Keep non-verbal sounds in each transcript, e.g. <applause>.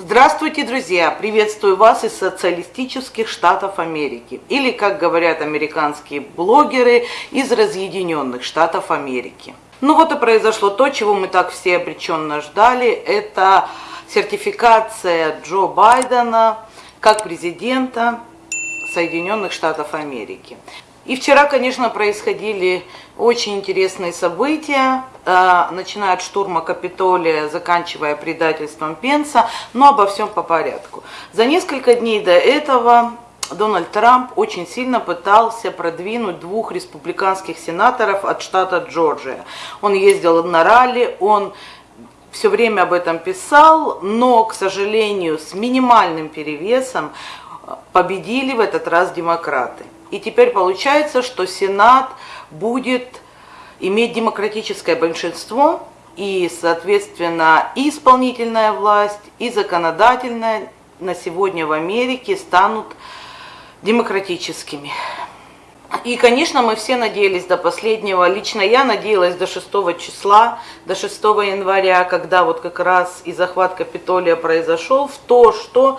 Здравствуйте, друзья! Приветствую вас из социалистических штатов Америки. Или, как говорят американские блогеры, из разъединенных штатов Америки. Ну вот и произошло то, чего мы так все обреченно ждали. Это сертификация Джо Байдена как президента Соединенных Штатов Америки. И вчера, конечно, происходили очень интересные события, э, начиная от штурма Капитолия, заканчивая предательством Пенса, но обо всем по порядку. За несколько дней до этого Дональд Трамп очень сильно пытался продвинуть двух республиканских сенаторов от штата Джорджия. Он ездил на ралли, он все время об этом писал, но, к сожалению, с минимальным перевесом победили в этот раз демократы. И теперь получается, что Сенат будет иметь демократическое большинство, и, соответственно, и исполнительная власть, и законодательная на сегодня в Америке станут демократическими. И, конечно, мы все надеялись до последнего, лично я надеялась до 6 числа, до 6 января, когда вот как раз и захват Капитолия произошел, в то, что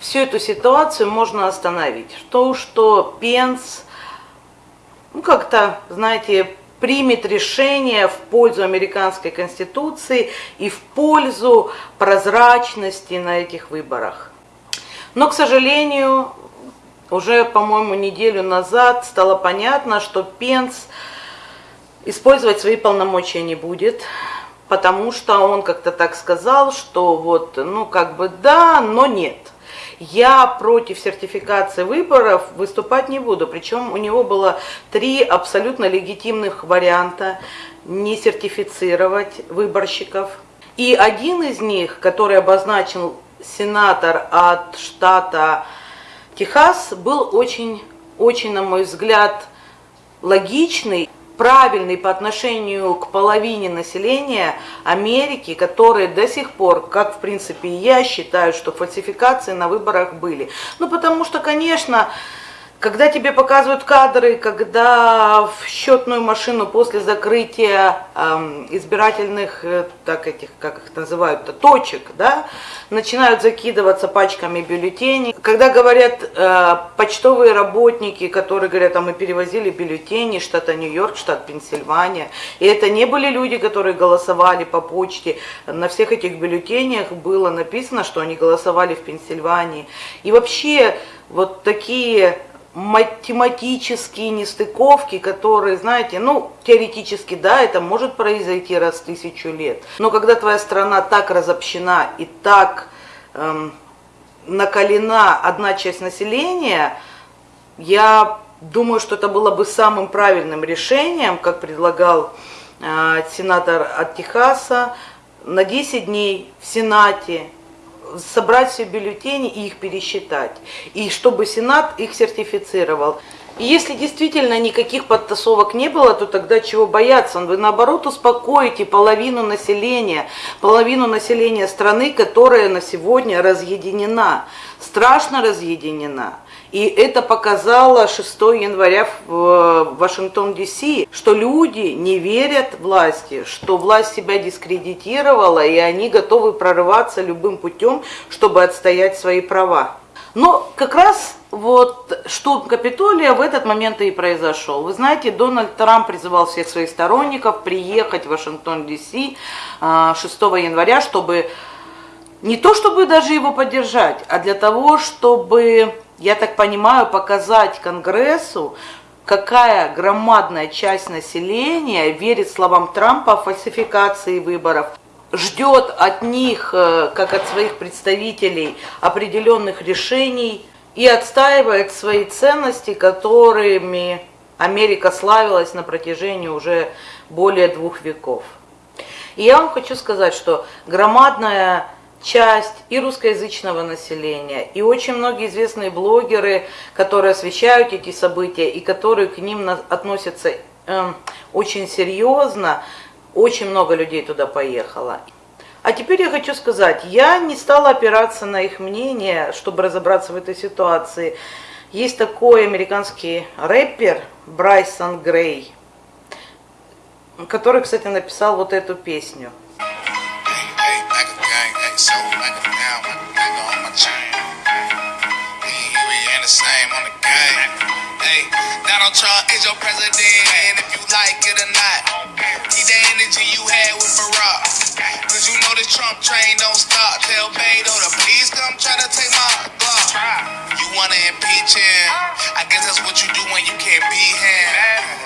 всю эту ситуацию можно остановить. В то, что Пенс, ну как-то, знаете, примет решение в пользу американской конституции и в пользу прозрачности на этих выборах. Но, к сожалению, уже, по-моему, неделю назад стало понятно, что Пенс использовать свои полномочия не будет, потому что он как-то так сказал, что вот, ну, как бы да, но нет – я против сертификации выборов выступать не буду. Причем у него было три абсолютно легитимных варианта не сертифицировать выборщиков. И один из них, который обозначил сенатор от штата Техас, был очень, очень, на мой взгляд, логичный правильный по отношению к половине населения Америки, которые до сих пор, как в принципе я считаю, что фальсификации на выборах были. Ну потому что, конечно, когда тебе показывают кадры, когда в счетную машину после закрытия эм, избирательных, э, так этих, как их называют, точек, да, начинают закидываться пачками бюллетеней. Когда говорят э, почтовые работники, которые говорят, а мы перевозили бюллетени штата Нью-Йорк, штат Пенсильвания, и это не были люди, которые голосовали по почте. На всех этих бюллетенях было написано, что они голосовали в Пенсильвании. И вообще вот такие математические нестыковки, которые, знаете, ну, теоретически, да, это может произойти раз в тысячу лет. Но когда твоя страна так разобщена и так эм, накалена одна часть населения, я думаю, что это было бы самым правильным решением, как предлагал э, сенатор от Техаса, на 10 дней в Сенате собрать все бюллетени и их пересчитать. И чтобы Сенат их сертифицировал. И если действительно никаких подтасовок не было, то тогда чего бояться? Вы наоборот успокоите половину населения, половину населения страны, которая на сегодня разъединена, страшно разъединена. И это показало 6 января в Вашингтон Д.С., что люди не верят власти, что власть себя дискредитировала, и они готовы прорываться любым путем, чтобы отстоять свои права. Но как раз вот штурм Капитолия в этот момент и произошел. Вы знаете, Дональд Трамп призывал всех своих сторонников приехать в Вашингтон, Д.С. 6 января, чтобы не то чтобы даже его поддержать, а для того, чтобы, я так понимаю, показать Конгрессу, какая громадная часть населения верит словам Трампа о фальсификации выборов, ждет от них, э, как от своих представителей, определенных решений и отстаивает свои ценности, которыми Америка славилась на протяжении уже более двух веков. И я вам хочу сказать, что громадная часть и русскоязычного населения, и очень многие известные блогеры, которые освещают эти события и которые к ним относятся э, очень серьезно, очень много людей туда поехало. А теперь я хочу сказать, я не стала опираться на их мнение, чтобы разобраться в этой ситуации. Есть такой американский рэпер Брайсон Грей, который, кстати, написал вот эту песню. sold like a pound, nigga on my chain. The same on the game. Hey, Donald Trump is your president, and if you like it or not, see the energy you had with Barack. Cause you know this Trump train don't stop. Tell Beto to please come try to take my Glock. You wanna impeach him? I guess that's what you do when you can't beat him.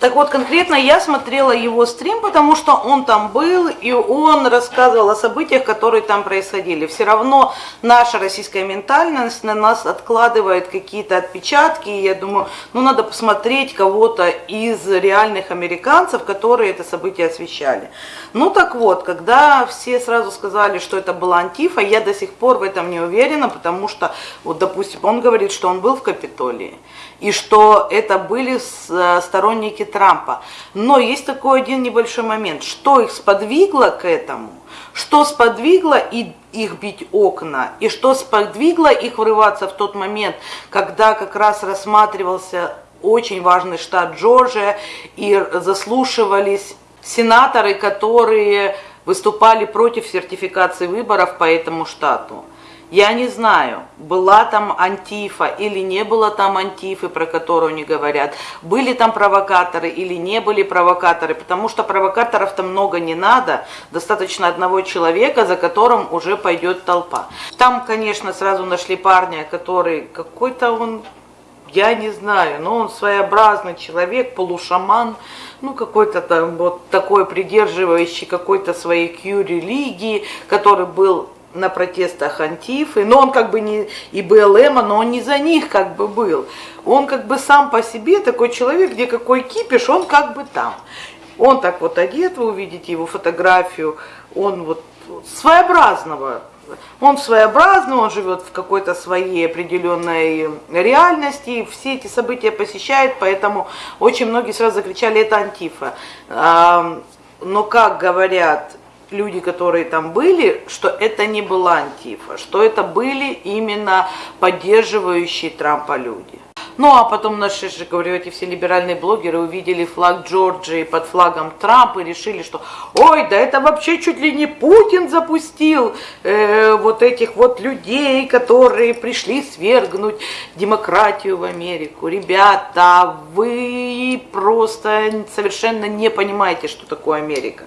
Так вот, конкретно я смотрела его стрим, потому что он там был, и он рассказывал о событиях, которые там происходили. Все равно наша российская ментальность на нас откладывает какие-то отпечатки, и я думаю, ну надо посмотреть кого-то из реальных американцев, которые это событие освещали. Ну так вот, когда все сразу сказали, что это была Антифа, я до сих пор в этом не уверена, потому что, вот допустим, он говорит, что он был в Капитолии, и что это были э, сторонники Трампа. Но есть такой один небольшой момент. Что их сподвигло к этому? Что сподвигло их бить окна? И что сподвигло их врываться в тот момент, когда как раз рассматривался очень важный штат Джорджия и заслушивались сенаторы, которые выступали против сертификации выборов по этому штату. Я не знаю, была там антифа или не было там антифы, про которую они говорят, были там провокаторы или не были провокаторы, потому что провокаторов-то много не надо, достаточно одного человека, за которым уже пойдет толпа. Там, конечно, сразу нашли парня, который какой-то он, я не знаю, но он своеобразный человек, полушаман, ну какой-то там вот такой придерживающий какой-то своей Q-религии, который был на протестах Антифы, но он как бы не и БЛМ, но он не за них как бы был. Он как бы сам по себе такой человек, где какой кипиш, он как бы там. Он так вот одет, вы увидите его фотографию, он вот своеобразного, он своеобразный, он живет в какой-то своей определенной реальности, все эти события посещает, поэтому очень многие сразу закричали, это антифа. Но как говорят люди, которые там были, что это не была антифа, что это были именно поддерживающие Трампа люди. Ну а потом наши же, говорю, эти все либеральные блогеры увидели флаг Джорджии под флагом Трампа и решили, что ой, да это вообще чуть ли не Путин запустил э, вот этих вот людей, которые пришли свергнуть демократию в Америку. Ребята, вы просто совершенно не понимаете, что такое Америка.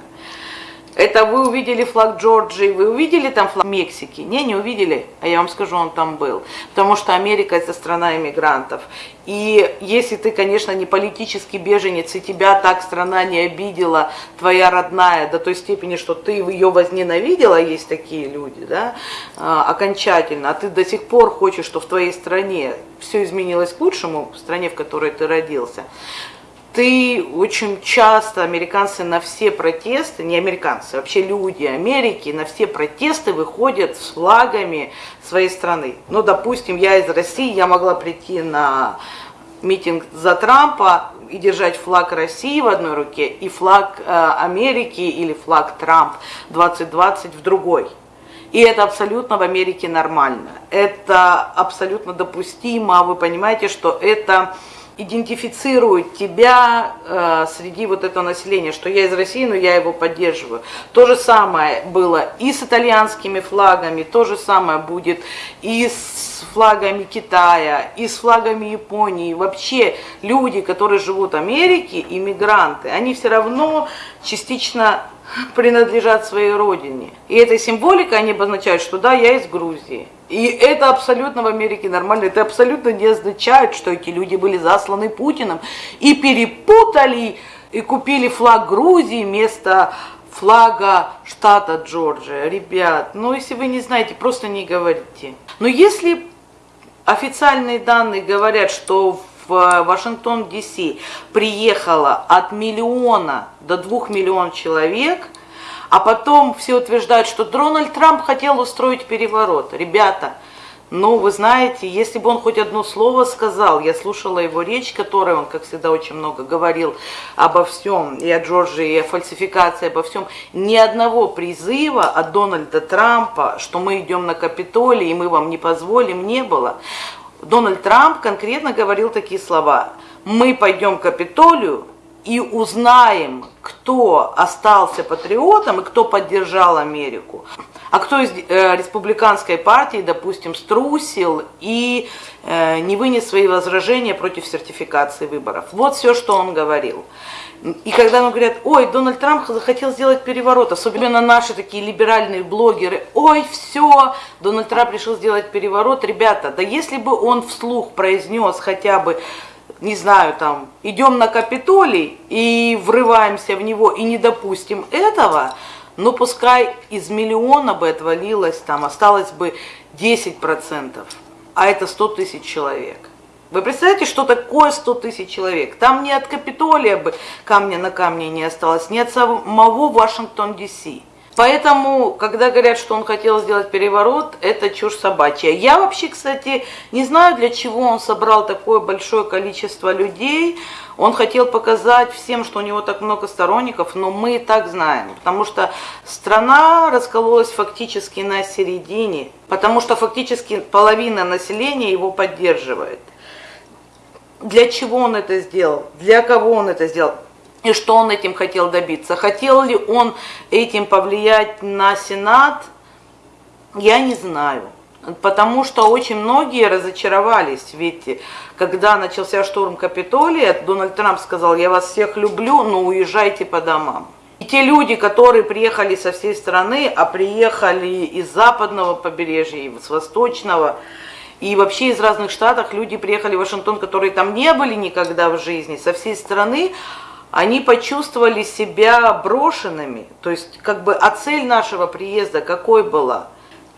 Это вы увидели флаг Джорджии, вы увидели там флаг Мексики? Не, не увидели, а я вам скажу, он там был. Потому что Америка это страна иммигрантов. И если ты, конечно, не политический беженец, и тебя так страна не обидела, твоя родная, до той степени, что ты ее возненавидела, есть такие люди, да, а, окончательно, а ты до сих пор хочешь, что в твоей стране все изменилось к лучшему, в стране, в которой ты родился, ты очень часто, американцы на все протесты, не американцы, вообще люди Америки на все протесты выходят с флагами своей страны. Ну, допустим, я из России, я могла прийти на митинг за Трампа и держать флаг России в одной руке и флаг э, Америки или флаг Трамп 2020 в другой. И это абсолютно в Америке нормально. Это абсолютно допустимо. Вы понимаете, что это идентифицирует тебя э, среди вот этого населения, что я из России, но я его поддерживаю. То же самое было и с итальянскими флагами, то же самое будет и с флагами Китая, и с флагами Японии. Вообще люди, которые живут в Америке, иммигранты, они все равно частично принадлежат своей родине. И этой символикой они обозначают, что да, я из Грузии. И это абсолютно в Америке нормально. Это абсолютно не означает, что эти люди были засланы Путиным и перепутали и купили флаг Грузии вместо флага штата Джорджия. Ребят, ну если вы не знаете, просто не говорите. Но если официальные данные говорят, что в Вашингтон, Д.С. приехало от миллиона до двух миллионов человек, а потом все утверждают, что Дональд Трамп хотел устроить переворот. Ребята, ну, вы знаете, если бы он хоть одно слово сказал, я слушала его речь, которой он, как всегда, очень много говорил обо всем, и о Джорджии, и о фальсификации, обо всем, ни одного призыва от Дональда Трампа, что мы идем на Капитолий, и мы вам не позволим, не было. Дональд Трамп конкретно говорил такие слова. Мы пойдем к Капитолию, и узнаем, кто остался патриотом и кто поддержал Америку, а кто из э, республиканской партии, допустим, струсил и э, не вынес свои возражения против сертификации выборов. Вот все, что он говорил. И когда нам говорят, ой, Дональд Трамп захотел сделать переворот, особенно наши такие либеральные блогеры, ой, все, Дональд Трамп решил сделать переворот, ребята, да если бы он вслух произнес хотя бы не знаю, там, идем на Капитолий и врываемся в него и не допустим этого, но пускай из миллиона бы отвалилось, там осталось бы 10%, а это 100 тысяч человек. Вы представляете, что такое 100 тысяч человек? Там ни от Капитолия бы камня на камне не осталось, ни от самого Вашингтон-Ди-Си. Поэтому, когда говорят, что он хотел сделать переворот, это чушь собачья. Я вообще, кстати, не знаю, для чего он собрал такое большое количество людей. Он хотел показать всем, что у него так много сторонников, но мы и так знаем. Потому что страна раскололась фактически на середине, потому что фактически половина населения его поддерживает. Для чего он это сделал? Для кого он это сделал? И что он этим хотел добиться? Хотел ли он этим повлиять на Сенат? Я не знаю. Потому что очень многие разочаровались. Ведь когда начался штурм Капитолия, Дональд Трамп сказал, я вас всех люблю, но уезжайте по домам. И те люди, которые приехали со всей страны, а приехали из западного побережья, с восточного, и вообще из разных штатов люди приехали в Вашингтон, которые там не были никогда в жизни, со всей страны, они почувствовали себя брошенными. То есть, как бы, а цель нашего приезда какой была?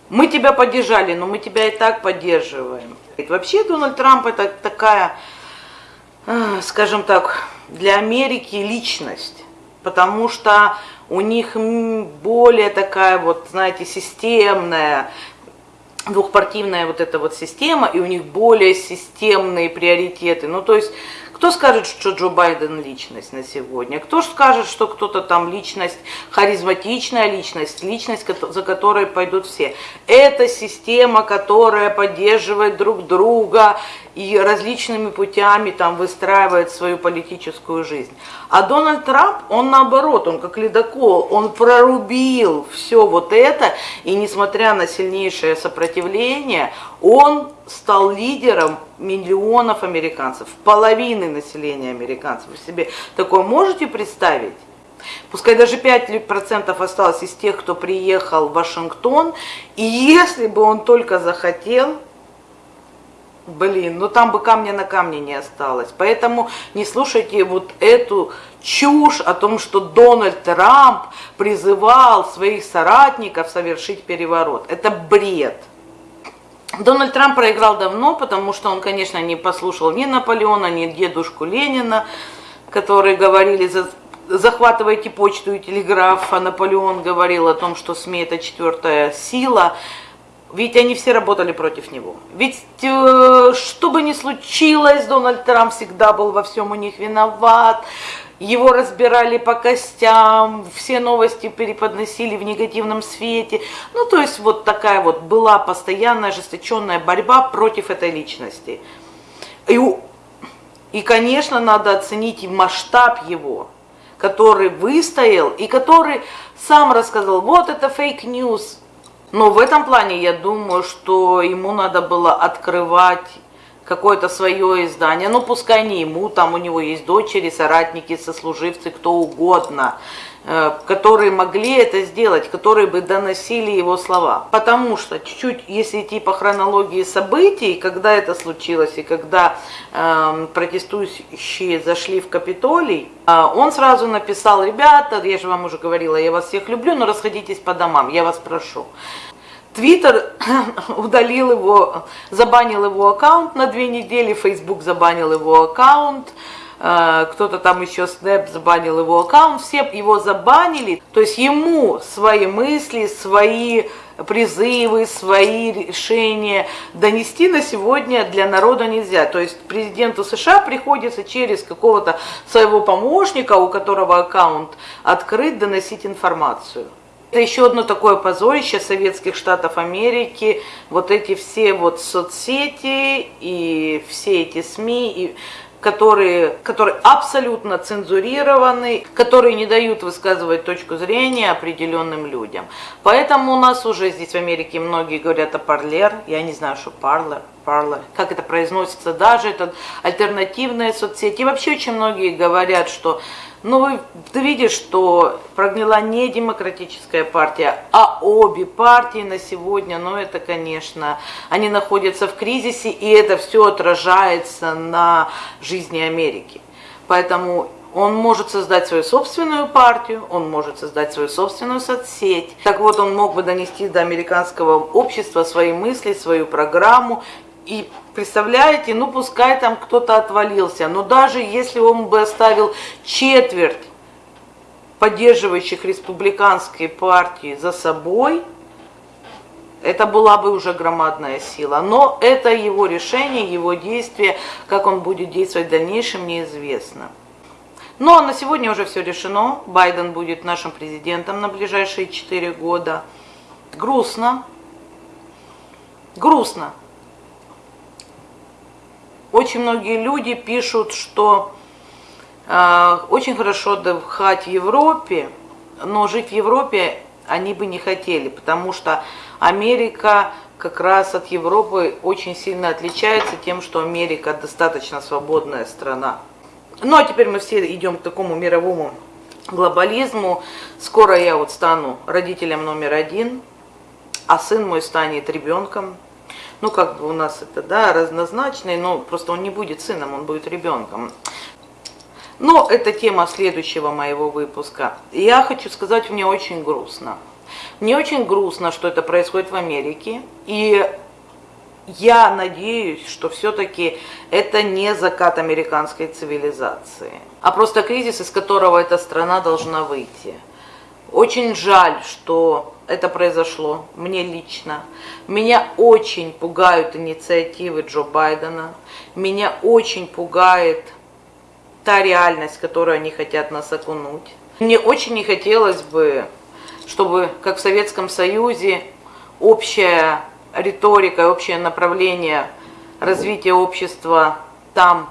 Мы тебя поддержали, но мы тебя и так поддерживаем. И вообще Дональд Трамп это такая, э, скажем так, для Америки личность, потому что у них более такая вот, знаете, системная, двухпартийная вот эта вот система, и у них более системные приоритеты. Ну, то есть кто скажет, что Джо Байден личность на сегодня? Кто скажет, что кто-то там личность, харизматичная личность, личность, за которой пойдут все? Это система, которая поддерживает друг друга и различными путями там выстраивает свою политическую жизнь. А Дональд Трамп, он наоборот, он как ледокол, он прорубил все вот это, и несмотря на сильнейшее сопротивление, он стал лидером миллионов американцев, половины населения американцев. Вы себе такое можете представить? Пускай даже 5% осталось из тех, кто приехал в Вашингтон, и если бы он только захотел, блин, ну там бы камня на камне не осталось. Поэтому не слушайте вот эту чушь о том, что Дональд Трамп призывал своих соратников совершить переворот. Это бред. Дональд Трамп проиграл давно, потому что он, конечно, не послушал ни Наполеона, ни дедушку Ленина, которые говорили, захватывайте почту и телеграф, а Наполеон говорил о том, что СМИ это четвертая сила. Ведь они все работали против него. Ведь э, что бы ни случилось, Дональд Трамп всегда был во всем у них виноват его разбирали по костям, все новости переподносили в негативном свете. Ну, то есть вот такая вот была постоянная ожесточенная борьба против этой личности. И, и конечно, надо оценить и масштаб его, который выстоял и который сам рассказал, вот это fake news. Но в этом плане я думаю, что ему надо было открывать какое-то свое издание, ну пускай не ему, там у него есть дочери, соратники, сослуживцы, кто угодно, которые могли это сделать, которые бы доносили его слова. Потому что чуть-чуть, если идти по хронологии событий, когда это случилось и когда э, протестующие зашли в Капитолий, э, он сразу написал, ребята, я же вам уже говорил, я вас всех люблю, но расходитесь по домам, я вас прошу. Твиттер <coughs> удалил его, забанил его аккаунт на две недели, Фейсбук забанил его аккаунт, э, кто-то там еще Снэп забанил его аккаунт, все его забанили. То есть ему свои мысли, свои призывы, свои решения донести на сегодня для народа нельзя. То есть президенту США приходится через какого-то своего помощника, у которого аккаунт открыт, доносить информацию. Это еще одно такое позорище Советских Штатов Америки, вот эти все вот соцсети и все эти СМИ, и которые, которые абсолютно цензурированы, которые не дают высказывать точку зрения определенным людям. Поэтому у нас уже здесь в Америке многие говорят о парлер, я не знаю, что парлер, парлер, как это произносится, даже это альтернативные соцсети. И вообще очень многие говорят, что ну, вы, ты видишь, что прогнила не демократическая партия, а обе партии на сегодня, ну, это, конечно, они находятся в кризисе, и это все отражается на жизни Америки. Поэтому он может создать свою собственную партию, он может создать свою собственную соцсеть. Так вот, он мог бы донести до американского общества свои мысли, свою программу и представляете, ну пускай там кто-то отвалился, но даже если он бы оставил четверть поддерживающих республиканской партии за собой, это была бы уже громадная сила. Но это его решение, его действие, как он будет действовать в дальнейшем, неизвестно. Но на сегодня уже все решено. Байден будет нашим президентом на ближайшие 4 года. Грустно. Грустно. Очень многие люди пишут, что э, очень хорошо отдыхать в Европе, но жить в Европе они бы не хотели, потому что Америка как раз от Европы очень сильно отличается тем, что Америка достаточно свободная страна. Ну а теперь мы все идем к такому мировому глобализму. Скоро я вот стану родителем номер один, а сын мой станет ребенком ну как бы у нас это, да, разнозначный, но просто он не будет сыном, он будет ребенком. Но это тема следующего моего выпуска. Я хочу сказать, мне очень грустно. Мне очень грустно, что это происходит в Америке. И я надеюсь, что все-таки это не закат американской цивилизации, а просто кризис, из которого эта страна должна выйти. Очень жаль, что это произошло, мне лично. Меня очень пугают инициативы Джо Байдена. Меня очень пугает та реальность, которую они хотят нас окунуть. Мне очень не хотелось бы, чтобы, как в Советском Союзе, общая риторика, общее направление развития общества там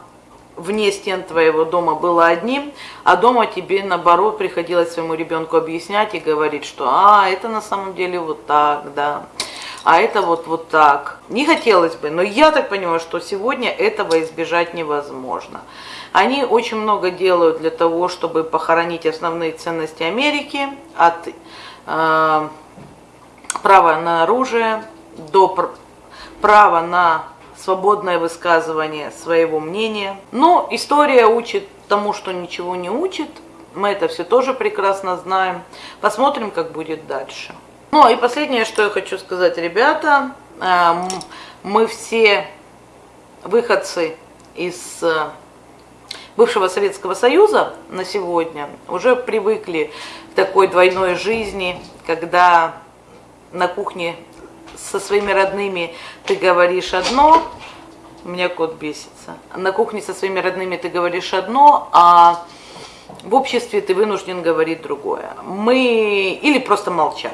вне стен твоего дома было одним, а дома тебе, наоборот, приходилось своему ребенку объяснять и говорить, что «а, это на самом деле вот так, да, а это вот, вот так». Не хотелось бы, но я так понимаю, что сегодня этого избежать невозможно. Они очень много делают для того, чтобы похоронить основные ценности Америки, от э, права на оружие до права на свободное высказывание своего мнения. Но история учит тому, что ничего не учит. Мы это все тоже прекрасно знаем. Посмотрим, как будет дальше. Ну и последнее, что я хочу сказать, ребята, эм, мы все выходцы из э, бывшего Советского Союза на сегодня уже привыкли к такой двойной жизни, когда на кухне со своими родными ты говоришь одно, у меня кот бесится. На кухне со своими родными ты говоришь одно, а в обществе ты вынужден говорить другое. Мы или просто молчать.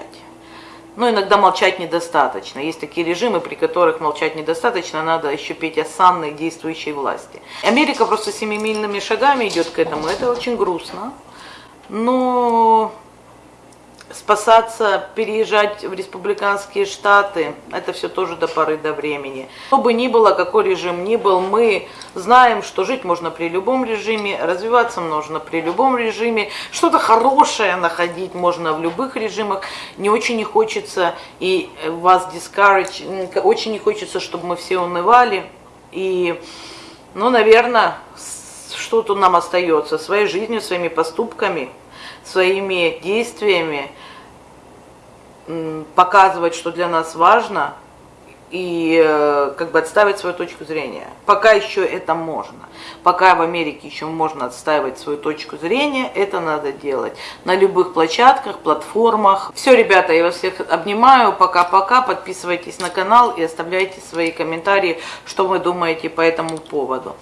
Но иногда молчать недостаточно. Есть такие режимы, при которых молчать недостаточно, надо еще петь осанной действующей власти. Америка просто семимильными шагами идет к этому. Это очень грустно. Но спасаться, переезжать в республиканские штаты, это все тоже до поры до времени. Что бы ни было, какой режим ни был, мы знаем, что жить можно при любом режиме, развиваться можно при любом режиме, что-то хорошее находить можно в любых режимах. Не очень не хочется и вас discourage, очень не хочется, чтобы мы все унывали. И, ну, наверное, что-то нам остается своей жизнью, своими поступками – своими действиями показывать, что для нас важно, и э, как бы отставить свою точку зрения. Пока еще это можно. Пока в Америке еще можно отстаивать свою точку зрения, это надо делать. На любых площадках, платформах. Все, ребята, я вас всех обнимаю. Пока-пока. Подписывайтесь на канал и оставляйте свои комментарии, что вы думаете по этому поводу.